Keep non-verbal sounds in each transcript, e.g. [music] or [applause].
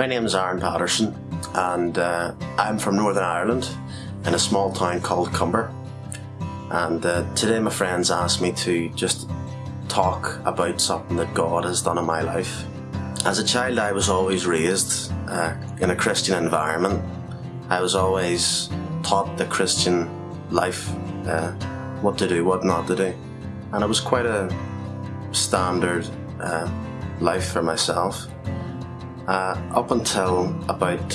My name is Aaron Patterson, and uh, I'm from Northern Ireland in a small town called Cumber. And uh, today, my friends asked me to just talk about something that God has done in my life. As a child, I was always raised uh, in a Christian environment. I was always taught the Christian life, uh, what to do, what not to do. And it was quite a standard uh, life for myself. Uh, up until about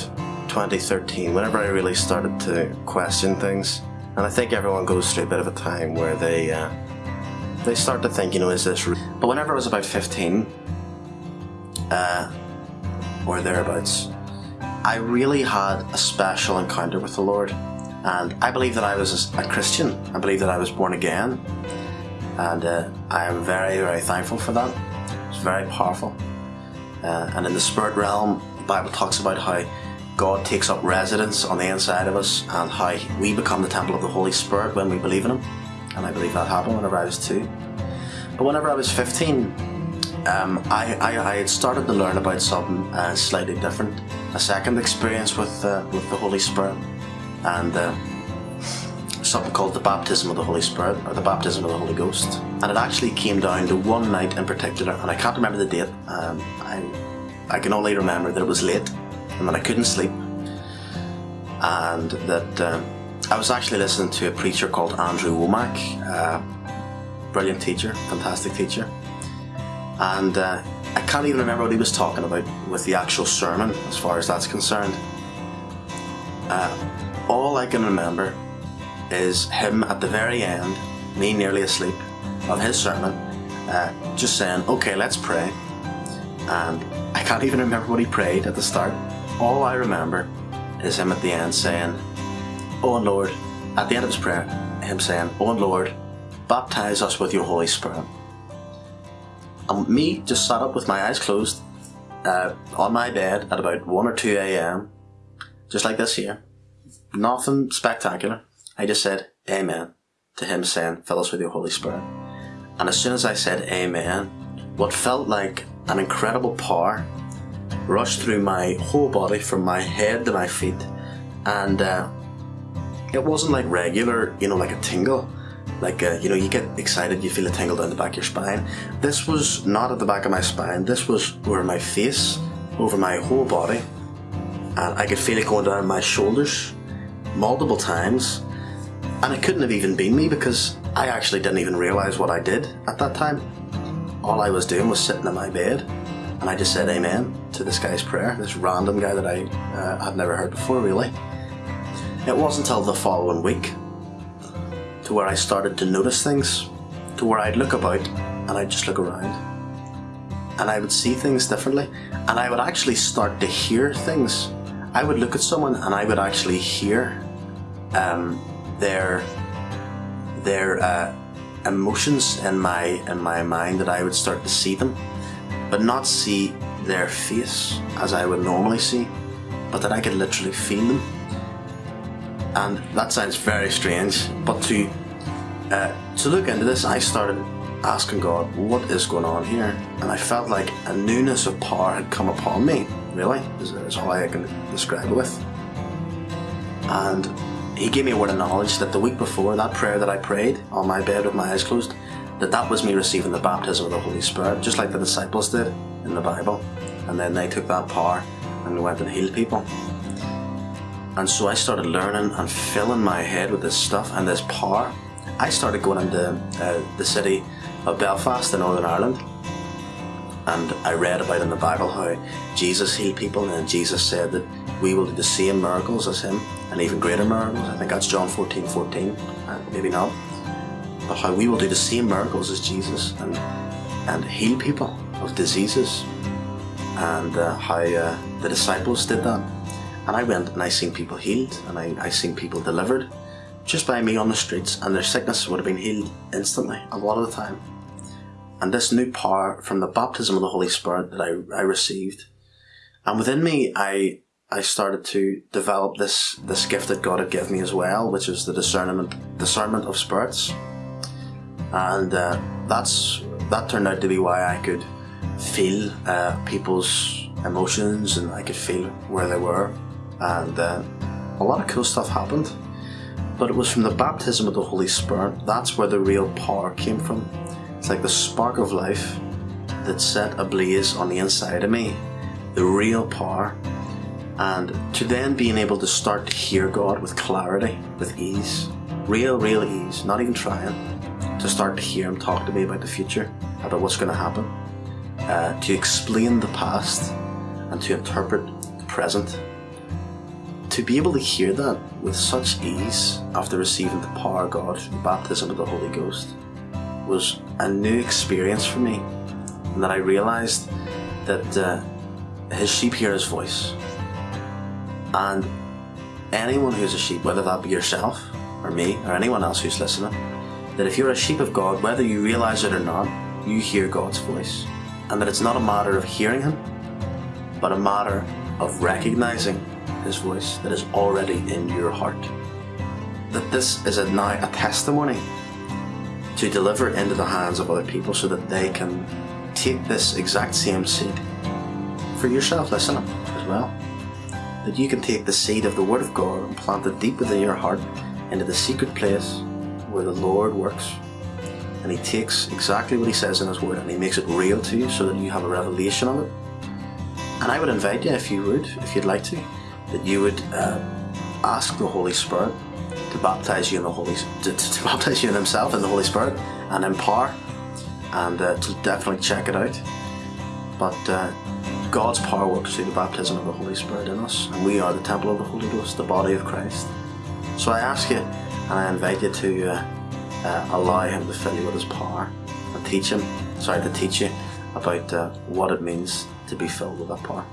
2013, whenever I really started to question things, and I think everyone goes through a bit of a time where they uh, they start to think, you know, is this real? But whenever I was about 15, uh, or thereabouts, I really had a special encounter with the Lord. And I believe that I was a Christian. I believe that I was born again. And uh, I am very, very thankful for that. It's very powerful. Uh, and in the spirit realm, the Bible talks about how God takes up residence on the inside of us and how we become the temple of the Holy Spirit when we believe in Him. And I believe that happened whenever I was two. But whenever I was 15, um, I, I, I, had started to learn about something uh, slightly different. A second experience with, uh, with the Holy Spirit. And uh, something called the baptism of the Holy Spirit or the baptism of the Holy Ghost. And it actually came down to one night in particular, and I can't remember the date. Um, I, I can only remember that it was late and that I couldn't sleep, and that um, I was actually listening to a preacher called Andrew Wommack, uh, brilliant teacher, fantastic teacher, and uh, I can't even remember what he was talking about with the actual sermon as far as that's concerned. Uh, all I can remember is him at the very end, me nearly asleep, of his sermon, uh, just saying, okay, let's pray. And I can't even remember what he prayed at the start. All I remember is him at the end saying, Oh Lord, at the end of his prayer, him saying, Oh Lord, baptize us with your Holy Spirit. And me just sat up with my eyes closed uh, on my bed at about 1 or 2 a.m., just like this here. Nothing spectacular. I just said Amen to him saying, Fill us with your Holy Spirit. And as soon as I said Amen, what felt like an incredible power rushed through my whole body from my head to my feet. And uh, it wasn't like regular, you know, like a tingle. Like, uh, you know, you get excited, you feel a tingle down the back of your spine. This was not at the back of my spine, this was over my face, over my whole body. And I could feel it going down my shoulders multiple times and it couldn't have even been me because I actually didn't even realise what I did at that time. All I was doing was sitting in my bed and I just said amen to this guy's prayer, this random guy that I uh, had never heard before really. It wasn't until the following week to where I started to notice things, to where I'd look about and I'd just look around and I would see things differently and I would actually start to hear things. I would look at someone and I would actually hear um, their their uh, emotions in my in my mind that I would start to see them, but not see their face as I would normally see, but that I could literally feel them. And that sounds very strange, but to uh, to look into this, I started asking God, what is going on here? And I felt like a newness of power had come upon me, really, is, is all I can describe it with. And he gave me a word of knowledge that the week before, that prayer that I prayed on my bed with my eyes closed, that that was me receiving the baptism of the Holy Spirit, just like the disciples did in the Bible. And then they took that power and went and healed people. And so I started learning and filling my head with this stuff and this power. I started going into uh, the city of Belfast in Northern Ireland. And I read about in the Bible how Jesus healed people and Jesus said that we will do the same miracles as him and even greater miracles. I think that's John 14 14, uh, maybe not. But how we will do the same miracles as Jesus and, and heal people of diseases. And uh, how uh, the disciples did that. And I went and I seen people healed and I, I seen people delivered just by me on the streets and their sickness would have been healed instantly a lot of the time. And this new power from the baptism of the Holy Spirit that I, I received. And within me, I I started to develop this this gift that God had given me as well, which is the discernment discernment of spirits, and uh, that's that turned out to be why I could feel uh, people's emotions and I could feel where they were. And uh, a lot of cool stuff happened. But it was from the baptism of the Holy Spirit. That's where the real power came from. It's like the spark of life that set ablaze on the inside of me. The real power. And to then being able to start to hear God with clarity, with ease. Real, real ease, not even trying. To start to hear Him talk to me about the future, about what's going to happen. Uh, to explain the past and to interpret the present to be able to hear that with such ease after receiving the power of God through the baptism of the Holy Ghost was a new experience for me. And that I realized that uh, his sheep hear his voice. And anyone who's a sheep, whether that be yourself or me or anyone else who's listening, that if you're a sheep of God, whether you realize it or not, you hear God's voice. And that it's not a matter of hearing him, but a matter of recognizing his voice that is already in your heart. That this is a now a testimony to deliver into the hands of other people so that they can take this exact same seed for yourself listening as well. That you can take the seed of the Word of God and plant it deep within your heart into the secret place where the Lord works. And He takes exactly what He says in His Word and He makes it real to you so that you have a revelation of it. And I would invite you, if you would, if you'd like to, that you would uh, ask the Holy Spirit to baptize you in the Holy to, to, [laughs] baptize you in Himself in the Holy Spirit and empower, and uh, to definitely check it out. But uh, God's power works through the baptism of the Holy Spirit in us, and we are the temple of the Holy Ghost, the body of Christ. So I ask you, and I invite you to uh, uh, allow Him to fill you with His power and teach Him, sorry, to teach you about uh, what it means to be filled with that power.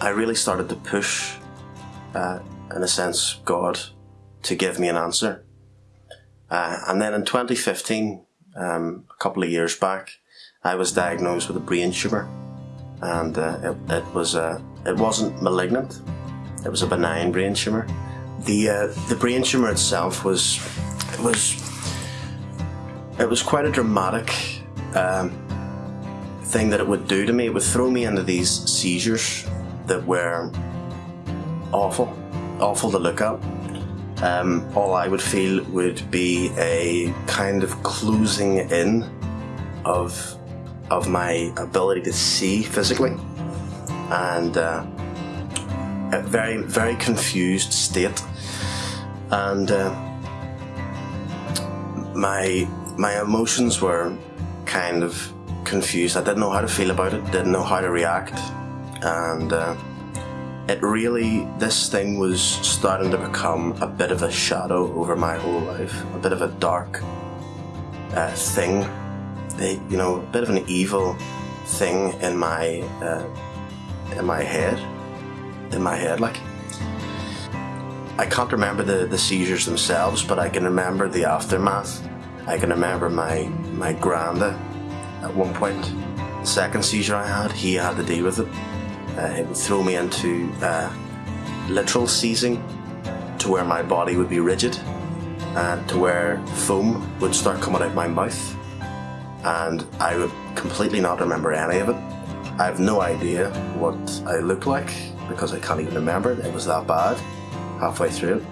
I really started to push, uh, in a sense, God to give me an answer. Uh, and then in 2015, um, a couple of years back, I was diagnosed with a brain tumour, and uh, it, it, was uh, it wasn't malignant; it was a benign brain tumour. The uh, the brain tumour itself was it was it was quite a dramatic um, thing that it would do to me. It would throw me into these seizures that were awful, awful to look at. Um, all I would feel would be a kind of closing in of of my ability to see physically, and uh, a very very confused state, and uh, my my emotions were kind of confused. I didn't know how to feel about it, didn't know how to react. And uh, it really, this thing was starting to become a bit of a shadow over my whole life, a bit of a dark uh, thing, a, you know, a bit of an evil thing in my uh, in my head, in my head, like. I can't remember the, the seizures themselves, but I can remember the aftermath. I can remember my my granda at one point. The second seizure I had, he had to deal with it. Uh, it would throw me into uh, literal seizing to where my body would be rigid and to where foam would start coming out my mouth and I would completely not remember any of it. I have no idea what I looked like because I can't even remember it. It was that bad halfway through.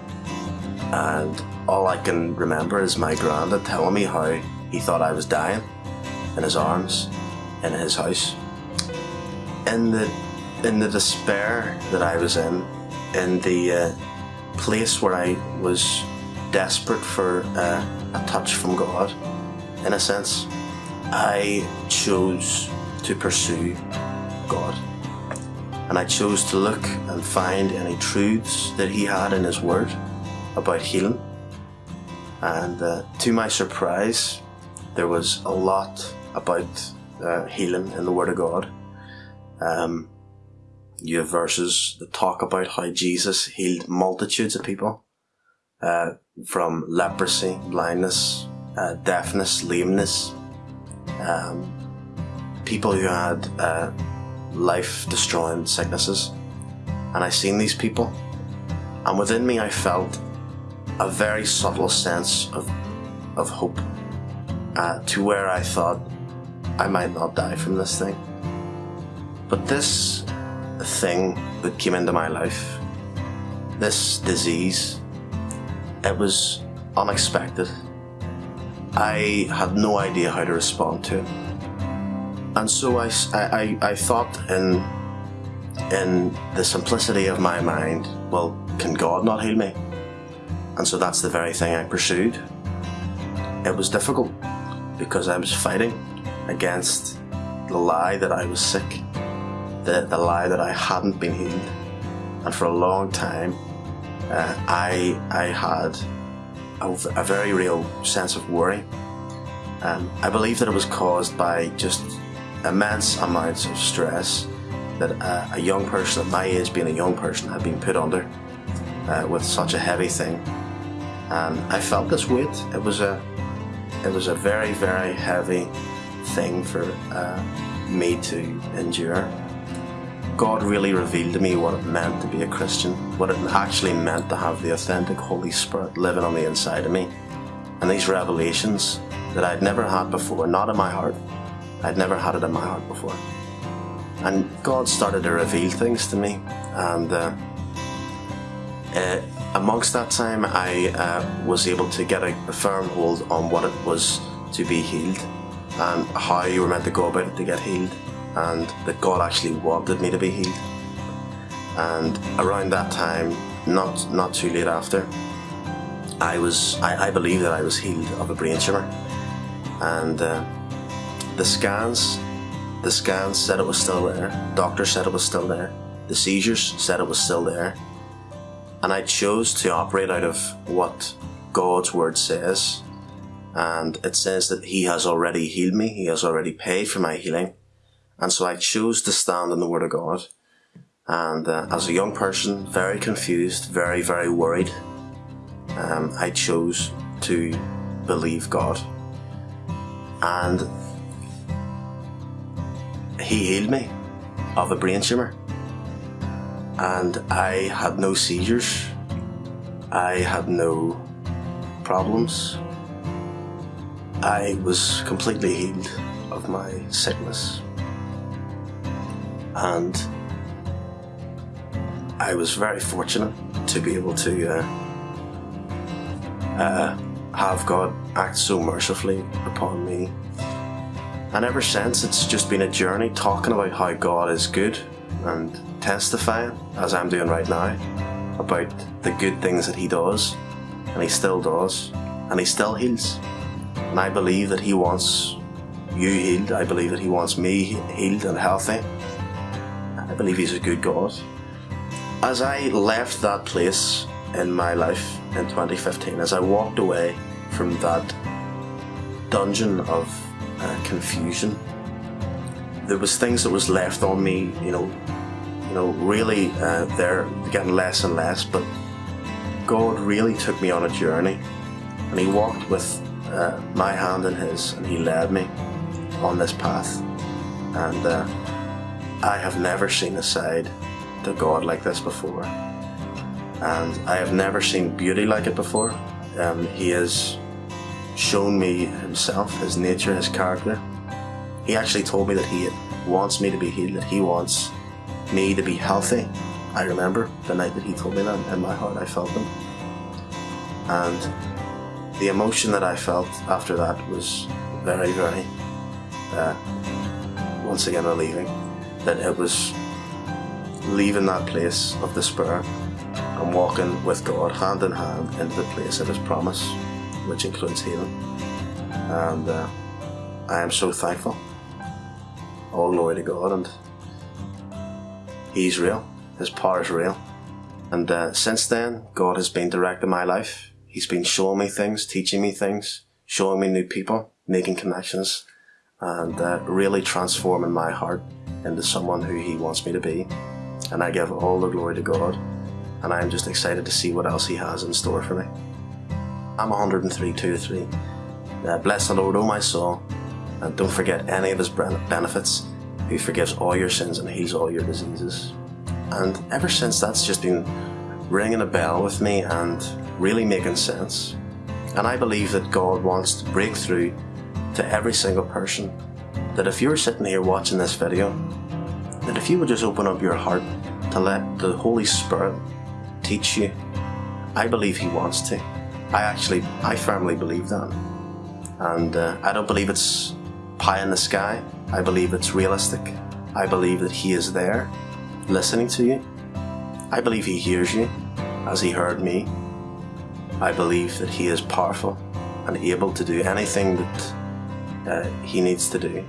And all I can remember is my granddad telling me how he thought I was dying in his arms in his house. In the in the despair that I was in, in the uh, place where I was desperate for uh, a touch from God, in a sense, I chose to pursue God. And I chose to look and find any truths that He had in His Word about healing. And uh, to my surprise, there was a lot about uh, healing in the Word of God. Um, you have verses that talk about how Jesus healed multitudes of people uh, from leprosy, blindness, uh, deafness, lameness, um, people who had uh, life destroying sicknesses. And I seen these people, and within me I felt a very subtle sense of, of hope uh, to where I thought I might not die from this thing. But this thing that came into my life, this disease, it was unexpected. I had no idea how to respond to it. And so I, I, I thought in, in the simplicity of my mind, well, can God not heal me? And so that's the very thing I pursued. It was difficult because I was fighting against the lie that I was sick, the, the lie that I hadn't been healed. And for a long time, uh, I, I had a, a, very real sense of worry. Um, I believe that it was caused by just immense amounts of stress that uh, a young person at my age, being a young person, had been put under uh, with such a heavy thing. And I felt this weight. It was a, it was a very, very heavy thing for uh, me to endure. God really revealed to me what it meant to be a Christian, what it actually meant to have the authentic Holy Spirit living on the inside of me. And these revelations that I'd never had before, not in my heart, I'd never had it in my heart before. And God started to reveal things to me, and uh, uh, amongst that time, I uh, was able to get a, a firm hold on what it was to be healed and how you were meant to go about it to get healed and that God actually wanted me to be healed. And around that time, not not too late after, I was I, I believe that I was healed of a brain tumor, and uh, the scans the scans said it was still there. Doctor said it was still there. The seizures said it was still there. And I chose to operate out of what God's word says and it says that he has already healed me, he has already paid for my healing. And so I chose to stand in the Word of God. And uh, as a young person, very confused, very, very worried, um, I chose to believe God. And He healed me of a brain tumour. And I had no seizures, I had no problems, I was completely healed of my sickness. And I was very fortunate to be able to uh, uh, have God act so mercifully upon me. And ever since, it's just been a journey talking about how God is good and testifying, as I'm doing right now, about the good things that He does, and He still does, and He still heals. And I believe that He wants you healed. I believe that He wants me healed and healthy. Believe He's a good God. As I left that place in my life in 2015, as I walked away from that dungeon of uh, confusion, there was things that was left on me, you know, you know, really uh, they're getting less and less, but God really took me on a journey and He walked with uh, my hand in his and he led me on this path and uh, I have never seen a side to God like this before. And I have never seen beauty like it before. Um, he has shown me himself, his nature, his character. He actually told me that he wants me to be healed, that he wants me to be healthy. I remember the night that he told me that in my heart I felt them and the emotion that I felt after that was very, very, uh, once again, relieving. That it was leaving that place of despair and walking with God hand in hand into the place of His promise, which includes healing. And uh, I am so thankful. All glory to God, and He's real. His power is real. And uh, since then, God has been directing my life He's been showing me things, teaching me things, showing me new people, making connections, and uh, really transforming my heart into someone who He wants me to be. And I give all the glory to God, and I'm just excited to see what else He has in store for me. I'm 103, 2 3. Uh, bless the Lord, O my soul, and don't forget any of His benefits, who forgives all your sins and heals all your diseases. And ever since that's just been ringing a bell with me and really making sense. And I believe that God wants to break through to every single person that if you're sitting here watching this video, that if you would just open up your heart to let the Holy Spirit teach you, I believe He wants to. I actually, I firmly believe that. And uh, I don't believe it's pie in the sky. I believe it's realistic. I believe that He is there, listening to you. I believe He hears you, as He heard me. I believe that He is powerful and able to do anything that uh, He needs to do.